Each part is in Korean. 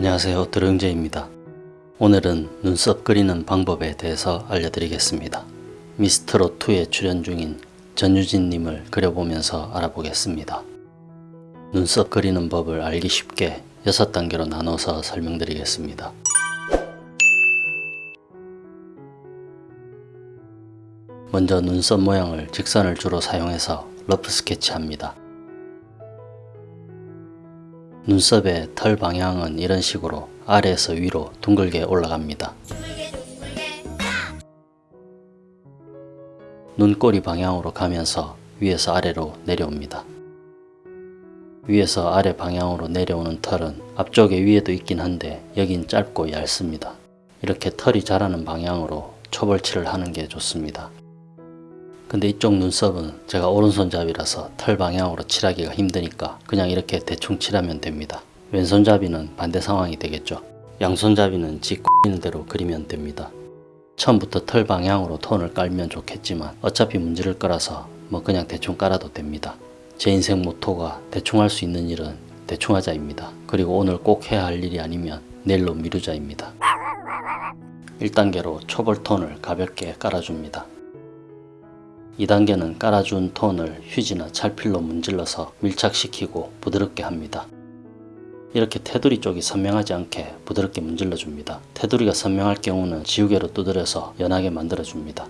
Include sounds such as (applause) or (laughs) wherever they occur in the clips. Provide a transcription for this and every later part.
안녕하세요 드릉제입니다. 오늘은 눈썹 그리는 방법에 대해서 알려드리겠습니다. 미스트롯2에 출연 중인 전유진님을 그려보면서 알아보겠습니다. 눈썹 그리는 법을 알기 쉽게 6단계로 나눠서 설명드리겠습니다. 먼저 눈썹 모양을 직선을 주로 사용해서 러프 스케치합니다. 눈썹의 털 방향은 이런 식으로 아래에서 위로 둥글게 올라갑니다. 눈꼬리 방향으로 가면서 위에서 아래로 내려옵니다. 위에서 아래 방향으로 내려오는 털은 앞쪽에 위에도 있긴 한데 여긴 짧고 얇습니다. 이렇게 털이 자라는 방향으로 초벌칠을 하는 게 좋습니다. 근데 이쪽 눈썹은 제가 오른손잡이라서 털 방향으로 칠하기가 힘드니까 그냥 이렇게 대충 칠하면 됩니다. 왼손잡이는 반대 상황이 되겠죠. 양손잡이는 지 X는 대로 그리면 됩니다. 처음부터 털 방향으로 톤을 깔면 좋겠지만 어차피 문지를 거라서 뭐 그냥 대충 깔아도 됩니다. 제 인생 모토가 대충 할 수 있는 일은 대충 하자입니다. 그리고 오늘 꼭 해야 할 일이 아니면 내일로 미루자입니다. 1단계로 초벌 톤을 가볍게 깔아줍니다. 2단계는 깔아준 톤을 휴지나 찰필로 문질러서 밀착시키고 부드럽게 합니다. 이렇게 테두리 쪽이 선명하지 않게 부드럽게 문질러 줍니다. 테두리가 선명할 경우는 지우개로 두드려서 연하게 만들어 줍니다.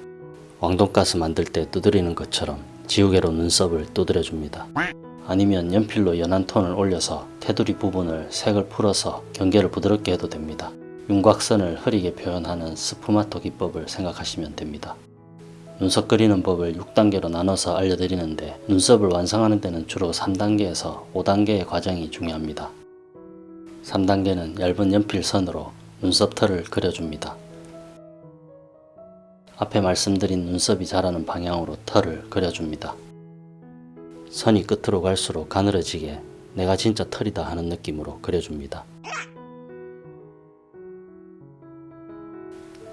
왕돈가스 만들 때 두드리는 것처럼 지우개로 눈썹을 두드려 줍니다. 아니면 연필로 연한 톤을 올려서 테두리 부분을 색을 풀어서 경계를 부드럽게 해도 됩니다. 윤곽선을 흐리게 표현하는 스푸마토 기법을 생각하시면 됩니다. 눈썹 그리는 법을 6단계로 나눠서 알려드리는데 눈썹을 완성하는 데는 주로 3단계에서 5단계의 과정이 중요합니다. 3단계는 얇은 연필선으로 눈썹 털을 그려줍니다. 앞에 말씀드린 눈썹이 자라는 방향으로 털을 그려줍니다. 선이 끝으로 갈수록 가늘어지게 내가 진짜 털이다 하는 느낌으로 그려줍니다.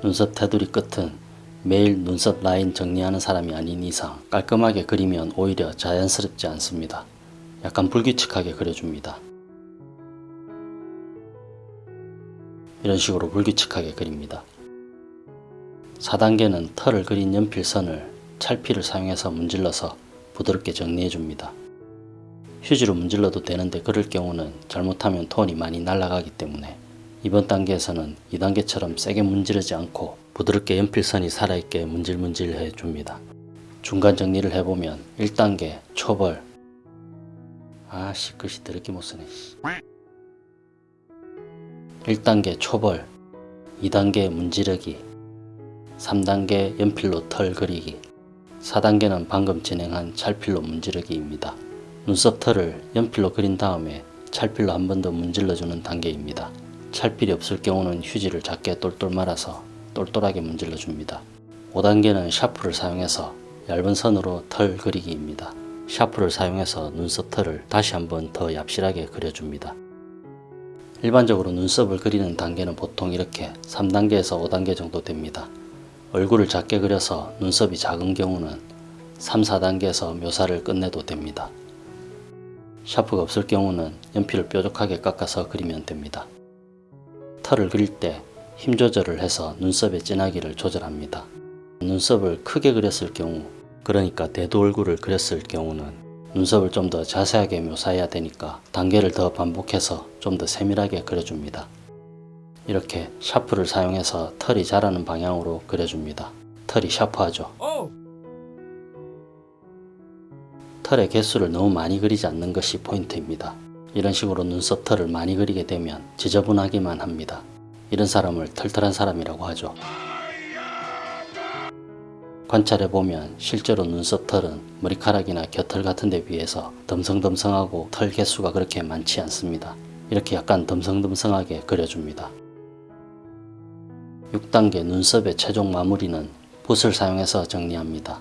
눈썹 테두리 끝은 매일 눈썹 라인 정리하는 사람이 아닌 이상 깔끔하게 그리면 오히려 자연스럽지 않습니다. 약간 불규칙하게 그려줍니다. 이런 식으로 불규칙하게 그립니다. 4단계는 털을 그린 연필선을 찰피를 사용해서 문질러서 부드럽게 정리해 줍니다. 휴지로 문질러도 되는데 그럴 경우는 잘못하면 톤이 많이 날아가기 때문에 이번 단계에서는 2단계처럼 세게 문지르지 않고 부드럽게 연필선이 살아있게 문질문질 해줍니다. 중간 정리를 해보면 1단계 초벌 아씨 글씨 더럽게 못쓰네 1단계 초벌 2단계 문지르기 3단계 연필로 털 그리기 4단계는 방금 진행한 찰필로 문지르기입니다. 눈썹 털을 연필로 그린 다음에 찰필로 한 번 더 문질러주는 단계입니다. 찰필이 없을 경우는 휴지를 작게 똘똘 말아서 똘똘하게 문질러 줍니다. 5단계는 샤프를 사용해서 얇은 선으로 털 그리기입니다. 샤프를 사용해서 눈썹 털을 다시 한번 더 얍실하게 그려줍니다. 일반적으로 눈썹을 그리는 단계는 보통 이렇게 3단계에서 5단계 정도 됩니다. 얼굴을 작게 그려서 눈썹이 작은 경우는 3, 4단계에서 묘사를 끝내도 됩니다. 샤프가 없을 경우는 연필을 뾰족하게 깎아서 그리면 됩니다. 털을 그릴 때 힘 조절을 해서 눈썹의 진하기를 조절합니다. 눈썹을 크게 그렸을 경우 그러니까 대두 얼굴을 그렸을 경우는 눈썹을 좀 더 자세하게 묘사해야 되니까 단계를 더 반복해서 좀 더 세밀하게 그려줍니다. 이렇게 샤프를 사용해서 털이 자라는 방향으로 그려줍니다. 털이 샤프하죠. 털의 개수를 너무 많이 그리지 않는 것이 포인트입니다. 이런 식으로 눈썹 털을 많이 그리게 되면 지저분하기만 합니다. 이런 사람을 털털한 사람이라고 하죠. 관찰해보면 실제로 눈썹 털은 머리카락이나 곁털 같은 데 비해서 덤성덤성하고 털 개수가 그렇게 많지 않습니다. 이렇게 약간 덤성덤성하게 그려줍니다. 6단계 눈썹의 최종 마무리는 붓을 사용해서 정리합니다.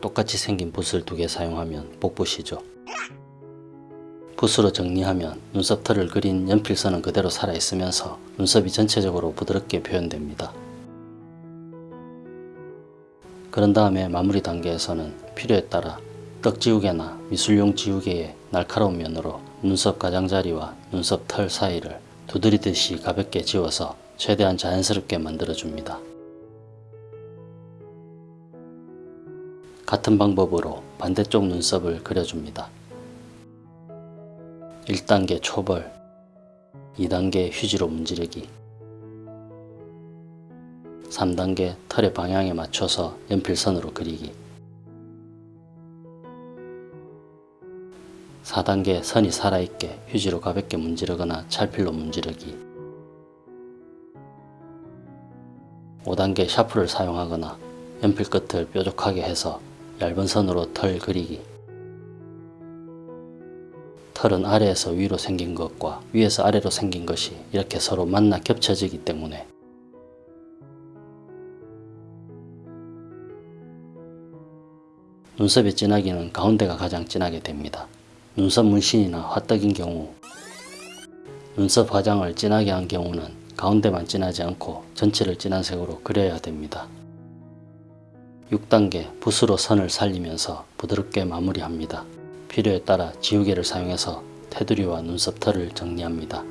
똑같이 생긴 붓을 두 개 사용하면 복붓이죠. 붓으로 정리하면 눈썹 털을 그린 연필선은 그대로 살아있으면서 눈썹이 전체적으로 부드럽게 표현됩니다. 그런 다음에 마무리 단계에서는 필요에 따라 떡지우개나 미술용 지우개의 날카로운 면으로 눈썹 가장자리와 눈썹 털 사이를 두드리듯이 가볍게 지워서 최대한 자연스럽게 만들어줍니다. 같은 방법으로 반대쪽 눈썹을 그려줍니다. 1단계 초벌 2단계 휴지로 문지르기 3단계 털의 방향에 맞춰서 연필선으로 그리기 4단계 선이 살아있게 휴지로 가볍게 문지르거나 찰필로 문지르기 5단계 샤프를 사용하거나 연필 끝을 뾰족하게 해서 얇은 선으로 털 그리기 털은 아래에서 위로 생긴 것과 위에서 아래로 생긴 것이 이렇게 서로 만나 겹쳐지기 때문에 눈썹의 진하기는 가운데가 가장 진하게 됩니다. 눈썹 문신이나 화떡인 경우 눈썹 화장을 진하게 한 경우는 가운데만 진하지 않고 전체를 진한 색으로 그려야 됩니다. 6단계 붓으로 선을 살리면서 부드럽게 마무리합니다. 필요에 따라 지우개를 사용해서 테두리와 눈썹 털을 정리합니다.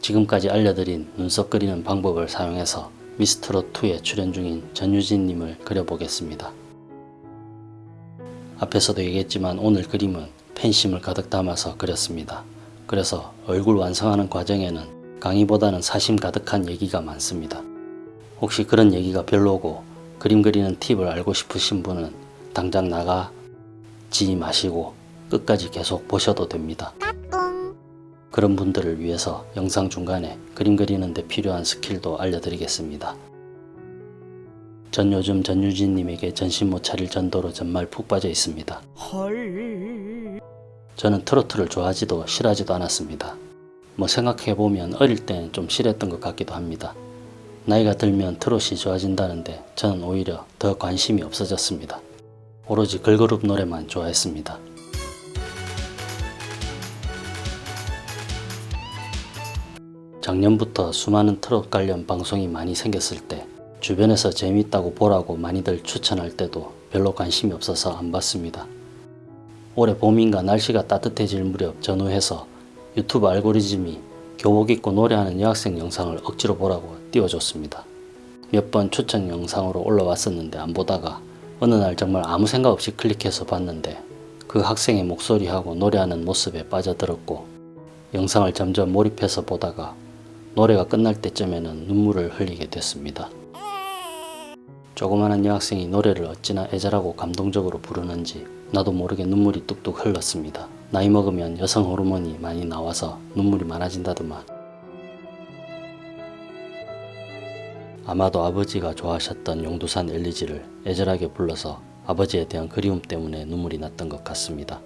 지금까지 알려드린 눈썹 그리는 방법을 사용해서 미스트롯2에 출연 중인 전유진님을 그려보겠습니다. 앞에서도 얘기했지만 오늘 그림은 팬심을 가득 담아서 그렸습니다. 그래서 얼굴 완성하는 과정에는 강의보다는 사심 가득한 얘기가 많습니다. 혹시 그런 얘기가 별로고 그림 그리는 팁을 알고 싶으신 분은 당장 나가 지 마시고 끝까지 계속 보셔도 됩니다. 그런 분들을 위해서 영상 중간에 그림 그리는 데 필요한 스킬도 알려드리겠습니다. 전 요즘 전유진님에게 전신 못 차릴 전도로 정말 푹 빠져 있습니다. 저는 트로트를 좋아하지도 싫어하지도 않았습니다. 뭐 생각해보면 어릴 땐 좀 싫었던 것 같기도 합니다. 나이가 들면 트롯이 좋아진다는데 저는 오히려 더 관심이 없어졌습니다. 오로지 걸그룹 노래만 좋아했습니다. 작년부터 수많은 트롯 관련 방송이 많이 생겼을 때 주변에서 재미있다고 보라고 많이들 추천할 때도 별로 관심이 없어서 안 봤습니다. 올해 봄인가 날씨가 따뜻해질 무렵 전후해서 유튜브 알고리즘이 교복 입고 노래하는 여학생 영상을 억지로 보라고 띄워줬습니다. 몇 번 추천 영상으로 올라왔었는데 안 보다가 어느 날 정말 아무 생각 없이 클릭해서 봤는데 그 학생의 목소리하고 노래하는 모습에 빠져들었고 영상을 점점 몰입해서 보다가 노래가 끝날 때쯤에는 눈물을 흘리게 됐습니다. 조그마한 여학생이 노래를 어찌나 애절하고 감동적으로 부르는지 나도 모르게 눈물이 뚝뚝 흘렀습니다. 나이 먹으면 여성 호르몬이 많이 나와서 눈물이 많아진다더만 아마도 아버지가 좋아하셨던 용두산 엘리지를 애절하게 불러서 아버지에 대한 그리움 때문에 눈물이 났던 것 같습니다.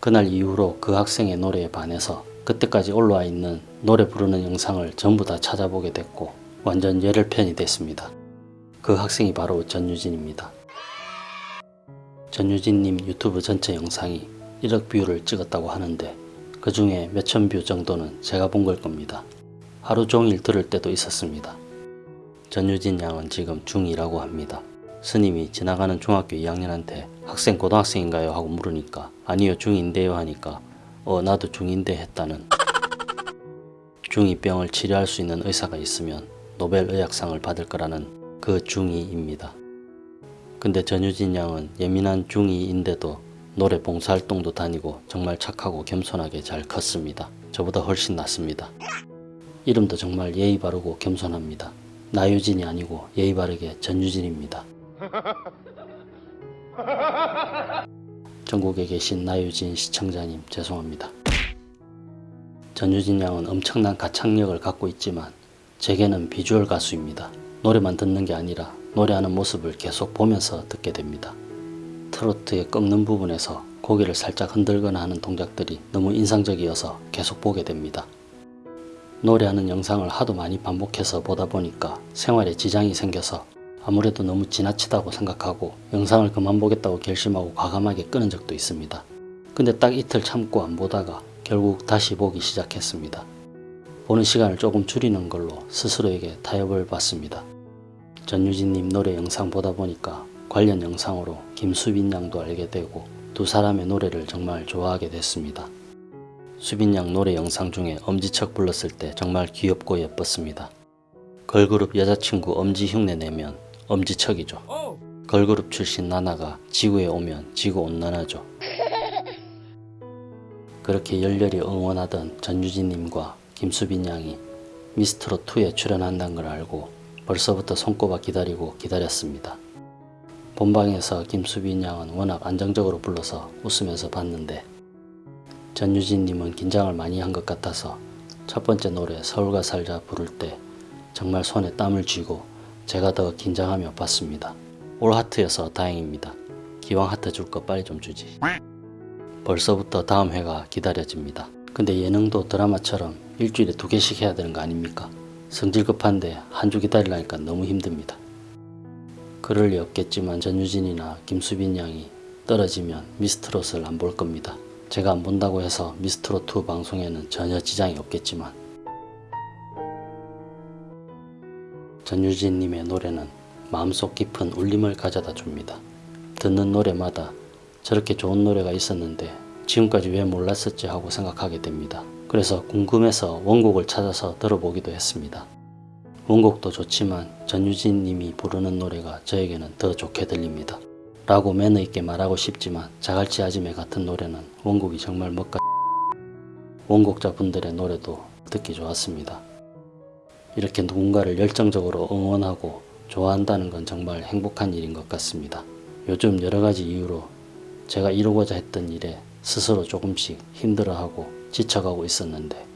그날 이후로 그 학생의 노래에 반해서 그때까지 올라와 있는 노래 부르는 영상을 전부 다 찾아보게 됐고 완전 열혈팬이 됐습니다. 그 학생이 바로 전유진입니다. 전유진님 유튜브 전체 영상이 1억 view를 찍었다고 하는데 그 중에 몇천 view 정도는 제가 본 걸 겁니다. 하루 종일 들을 때도 있었습니다. 전유진 양은 지금 중2라고 합니다. 스님이 지나가는 중학교 2학년한테 학생 고등학생인가요? 하고 물으니까 아니요 중2인데요 하니까 어 나도 중2인데 했다는 중2병을 치료할 수 있는 의사가 있으면 노벨 의학상을 받을 거라는 그 중2입니다. 근데 전유진 양은 예민한 중2인데도 노래 봉사활동도 다니고 정말 착하고 겸손하게 잘 컸습니다. 저보다 훨씬 낫습니다. 이름도 정말 예의 바르고 겸손합니다. 나유진이 아니고 예의 바르게 전유진입니다. (laughs) 전국에 계신 나유진 시청자님 죄송합니다. 전유진 양은 엄청난 가창력을 갖고 있지만 제게는 비주얼 가수입니다. 노래만 듣는 게 아니라 노래하는 모습을 계속 보면서 듣게 됩니다. 트로트의 꺾는 부분에서 고개를 살짝 흔들거나 하는 동작들이 너무 인상적이어서 계속 보게 됩니다. 노래하는 영상을 하도 많이 반복해서 보다 보니까 생활에 지장이 생겨서 아무래도 너무 지나치다고 생각하고 영상을 그만 보겠다고 결심하고 과감하게 끄는 적도 있습니다. 근데 딱 이틀 참고 안 보다가 결국 다시 보기 시작했습니다. 보는 시간을 조금 줄이는 걸로 스스로에게 타협을 받습니다. 전유진님 노래 영상 보다 보니까 관련 영상으로 김수빈 양도 알게 되고 두 사람의 노래를 정말 좋아하게 됐습니다. 수빈 양 노래 영상 중에 엄지척 불렀을 때 정말 귀엽고 예뻤습니다. 걸그룹 여자친구 엄지 흉내 내면 엄지척이죠. 걸그룹 출신 나나가 지구에 오면 지구 온난화죠. 그렇게 열렬히 응원하던 전유진님과 김수빈 양이 미스트롯2에 출연한다는 걸 알고 벌써부터 손꼽아 기다리고 기다렸습니다. 본방에서 김수빈 양은 워낙 안정적으로 불러서 웃으면서 봤는데 전유진님은 긴장을 많이 한 것 같아서 첫 번째 노래 서울가 살자 부를 때 정말 손에 땀을 쥐고 제가 더 긴장하며 봤습니다. 올 하트여서 다행입니다. 기왕 하트 줄 거 빨리 좀 주지. 벌써부터 다음 회가 기다려집니다. 근데 예능도 드라마처럼 일주일에 두 개씩 해야 되는 거 아닙니까? 성질 급한데 한 주 기다리려니까 너무 힘듭니다. 그럴 리 없겠지만 전유진이나 김수빈 양이 떨어지면 미스트롯을 안 볼 겁니다. 제가 안 본다고 해서 미스트롯2 방송에는 전혀 지장이 없겠지만 전유진님의 노래는 마음속 깊은 울림을 가져다 줍니다. 듣는 노래마다 저렇게 좋은 노래가 있었는데 지금까지 왜 몰랐었지 하고 생각하게 됩니다. 그래서 궁금해서 원곡을 찾아서 들어보기도 했습니다. 원곡도 좋지만 전유진 님이 부르는 노래가 저에게는 더 좋게 들립니다. 라고 매너 있게 말하고 싶지만 자갈치 아지매 같은 노래는 원곡이 정말 멋가 (laughs) 원곡자분들의 노래도 듣기 좋았습니다. 이렇게 누군가를 열정적으로 응원하고 좋아한다는 건 정말 행복한 일인 것 같습니다. 요즘 여러 가지 이유로 제가 이루고자 했던 일에 스스로 조금씩 힘들어하고 지쳐가고 있었는데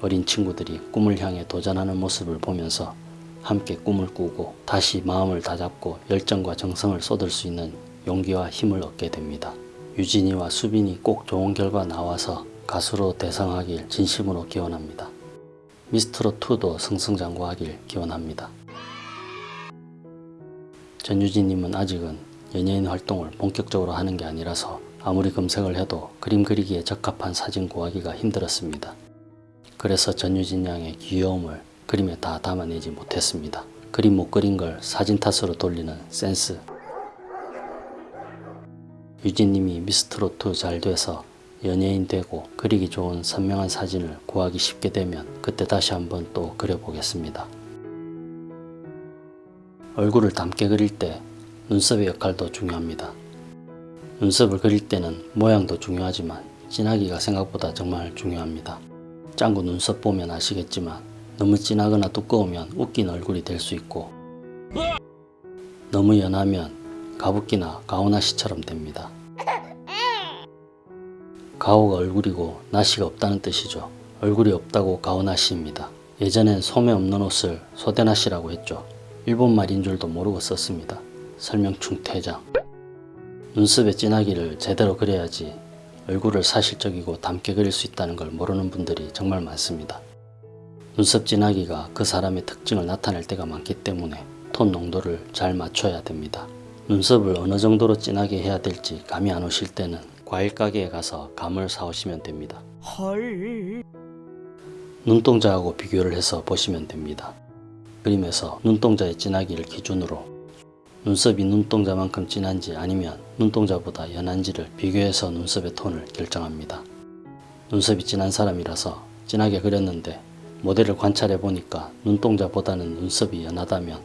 어린 친구들이 꿈을 향해 도전하는 모습을 보면서 함께 꿈을 꾸고 다시 마음을 다잡고 열정과 정성을 쏟을 수 있는 용기와 힘을 얻게 됩니다. 유진이와 수빈이 꼭 좋은 결과 나와서 가수로 대성하길 진심으로 기원합니다. 미스트롯2도 승승장구하길 기원합니다. 전유진님은 아직은 연예인 활동을 본격적으로 하는 게 아니라서 아무리 검색을 해도 그림 그리기에 적합한 사진 구하기가 힘들었습니다. 그래서 전유진 양의 귀여움을 그림에 다 담아내지 못했습니다. 그림 못 그린 걸 사진 탓으로 돌리는 센스. 유진님이 미스트롯2 잘 돼서 연예인 되고 그리기 좋은 선명한 사진을 구하기 쉽게 되면 그때 다시 한번 또 그려보겠습니다. 얼굴을 닮게 그릴 때 눈썹의 역할도 중요합니다. 눈썹을 그릴 때는 모양도 중요하지만 진하기가 생각보다 정말 중요합니다. 짱구 눈썹 보면 아시겠지만 너무 진하거나 두꺼우면 웃긴 얼굴이 될 수 있고 너무 연하면 가부키나 가오나 씨처럼 됩니다. 가오가 얼굴이고 나시가 없다는 뜻이죠. 얼굴이 없다고 가오나 씨입니다. 예전엔 소매 없는 옷을 소대나 씨라고 했죠. 일본 말인 줄도 모르고 썼습니다. 설명충 퇴장. 눈썹의 진하기를 제대로 그려야지 얼굴을 사실적이고 닮게 그릴 수 있다는 걸 모르는 분들이 정말 많습니다. 눈썹 진하기가 그 사람의 특징을 나타낼 때가 많기 때문에 톤 농도를 잘 맞춰야 됩니다. 눈썹을 어느 정도로 진하게 해야 될지 감이 안 오실 때는 과일 가게에 가서 감을 사오시면 됩니다. 헐. 눈동자하고 비교를 해서 보시면 됩니다. 그림에서 눈동자의 진하기를 기준으로 눈썹이 눈동자만큼 진한지 아니면 눈동자보다 연한지를 비교해서 눈썹의 톤을 결정합니다. 눈썹이 진한 사람이라서 진하게 그렸는데 모델을 관찰해 보니까 눈동자보다는 눈썹이 연하다면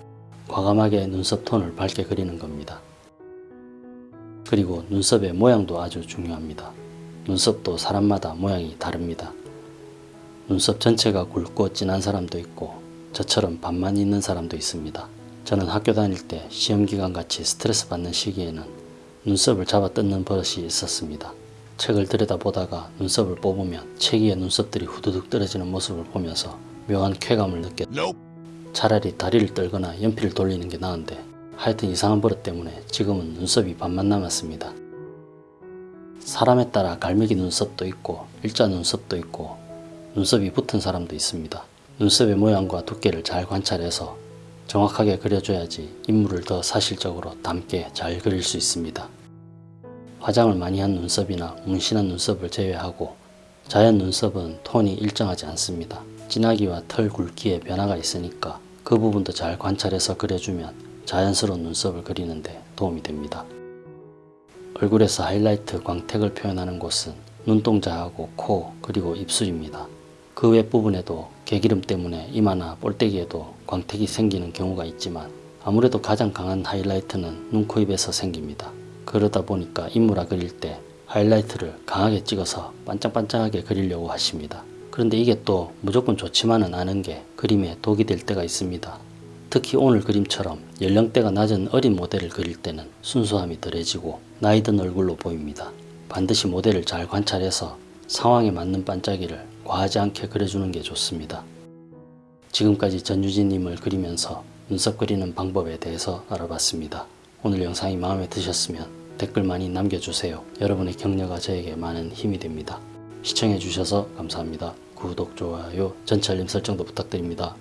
과감하게 눈썹 톤을 밝게 그리는 겁니다. 그리고 눈썹의 모양도 아주 중요합니다. 눈썹도 사람마다 모양이 다릅니다. 눈썹 전체가 굵고 진한 사람도 있고 저처럼 반만 있는 사람도 있습니다. 저는 학교 다닐 때 시험기간 같이 스트레스 받는 시기에는 눈썹을 잡아 뜯는 버릇이 있었습니다. 책을 들여다보다가 눈썹을 뽑으면 책 위에 눈썹들이 후두둑 떨어지는 모습을 보면서 묘한 쾌감을 느꼈 차라리 다리를 떨거나 연필을 돌리는 게 나은데 하여튼 이상한 버릇 때문에 지금은 눈썹이 반만 남았습니다. 사람에 따라 갈매기 눈썹도 있고 일자 눈썹도 있고 눈썹이 붙은 사람도 있습니다. 눈썹의 모양과 두께를 잘 관찰해서 정확하게 그려줘야지 인물을 더 사실적으로 닮게 잘 그릴 수 있습니다. 화장을 많이 한 눈썹이나 문신한 눈썹을 제외하고 자연 눈썹은 톤이 일정하지 않습니다. 진하기와 털 굵기에 변화가 있으니까 그 부분도 잘 관찰해서 그려주면 자연스러운 눈썹을 그리는데 도움이 됩니다. 얼굴에서 하이라이트 광택을 표현하는 곳은 눈동자하고 코 그리고 입술입니다. 그 윗부분에도 개기름 때문에 이마나 볼때기에도 광택이 생기는 경우가 있지만 아무래도 가장 강한 하이라이트는 눈, 코, 입에서 생깁니다. 그러다 보니까 인물화 그릴 때 하이라이트를 강하게 찍어서 반짝반짝하게 그리려고 하십니다. 그런데 이게 또 무조건 좋지만은 않은 게 그림에 독이 될 때가 있습니다. 특히 오늘 그림처럼 연령대가 낮은 어린 모델을 그릴 때는 순수함이 덜해지고 나이 든 얼굴로 보입니다. 반드시 모델을 잘 관찰해서 상황에 맞는 반짝이를 과하지 않게 그려주는 게 좋습니다. 지금까지 전유진님을 그리면서 눈썹 그리는 방법에 대해서 알아봤습니다. 오늘 영상이 마음에 드셨으면 댓글 많이 남겨주세요. 여러분의 격려가 저에게 많은 힘이 됩니다. 시청해주셔서 감사합니다. 구독, 좋아요, 전체 알림 설정도 부탁드립니다.